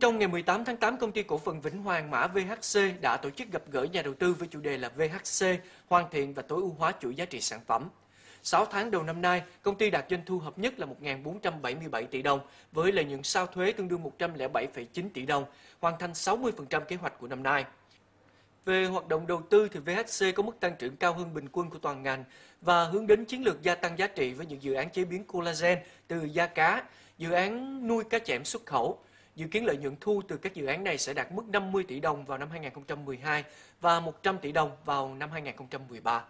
trong ngày 18 tháng 8, công ty cổ phần Vĩnh Hoàng mã VHC đã tổ chức gặp gỡ nhà đầu tư với chủ đề là VHC, hoàn thiện và tối ưu hóa chuỗi giá trị sản phẩm. 6 tháng đầu năm nay, công ty đạt doanh thu hợp nhất là 1.477 tỷ đồng, với lợi nhuận sau thuế tương đương 107,9 tỷ đồng, hoàn thành 60% kế hoạch của năm nay. Về hoạt động đầu tư thì VHC có mức tăng trưởng cao hơn bình quân của toàn ngành và hướng đến chiến lược gia tăng giá trị với những dự án chế biến collagen từ da cá, dự án nuôi cá chẽm xuất khẩu. Dự kiến lợi nhuận thu từ các dự án này sẽ đạt mức 50 tỷ đồng vào năm 2012 và 100 tỷ đồng vào năm 2013.